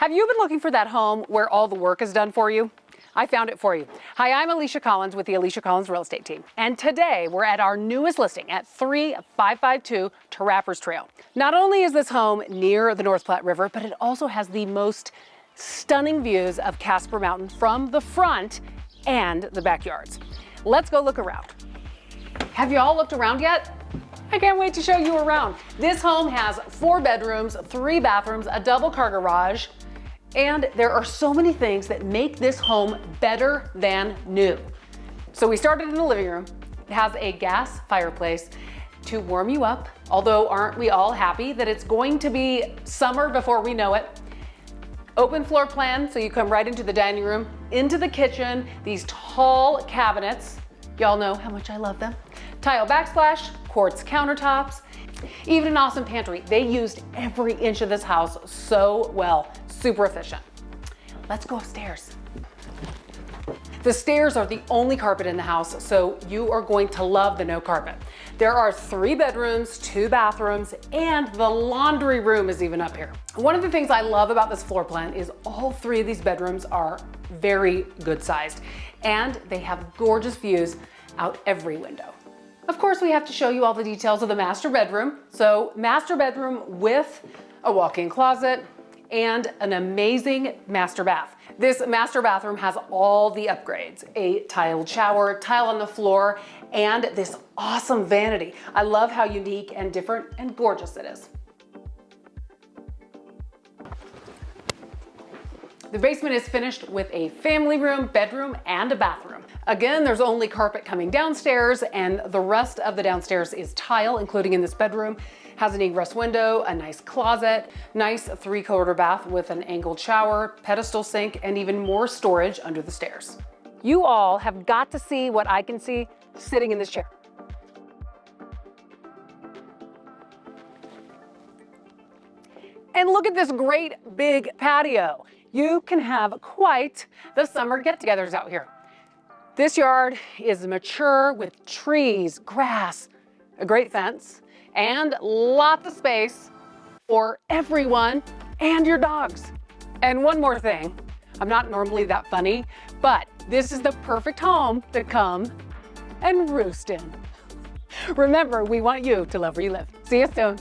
Have you been looking for that home where all the work is done for you? I found it for you. Hi, I'm Alicia Collins with the Alicia Collins Real Estate Team. And today we're at our newest listing at 3552 Trappers Trail. Not only is this home near the North Platte River, but it also has the most stunning views of Casper Mountain from the front and the backyards. Let's go look around. Have you all looked around yet? I can't wait to show you around. This home has four bedrooms, three bathrooms, a double car garage, and there are so many things that make this home better than new. So we started in the living room. It has a gas fireplace to warm you up, although aren't we all happy that it's going to be summer before we know it. Open floor plan, so you come right into the dining room, into the kitchen, these tall cabinets. Y'all know how much I love them. Tile backsplash, quartz countertops, even an awesome pantry. They used every inch of this house so well, super efficient. Let's go upstairs. The stairs are the only carpet in the house, so you are going to love the no carpet. There are three bedrooms, two bathrooms, and the laundry room is even up here. One of the things I love about this floor plan is all three of these bedrooms are very good sized, and they have gorgeous views out every window. Of course, we have to show you all the details of the master bedroom. So master bedroom with a walk-in closet and an amazing master bath. This master bathroom has all the upgrades, a tiled shower, tile on the floor, and this awesome vanity. I love how unique and different and gorgeous it is. The basement is finished with a family room, bedroom, and a bathroom. Again, there's only carpet coming downstairs and the rest of the downstairs is tile, including in this bedroom. Has an egress window, a nice closet, nice three-quarter bath with an angled shower, pedestal sink, and even more storage under the stairs. You all have got to see what I can see sitting in this chair. And look at this great big patio you can have quite the summer get-togethers out here. This yard is mature with trees, grass, a great fence, and lots of space for everyone and your dogs. And one more thing, I'm not normally that funny, but this is the perfect home to come and roost in. Remember, we want you to love where you live. See you soon.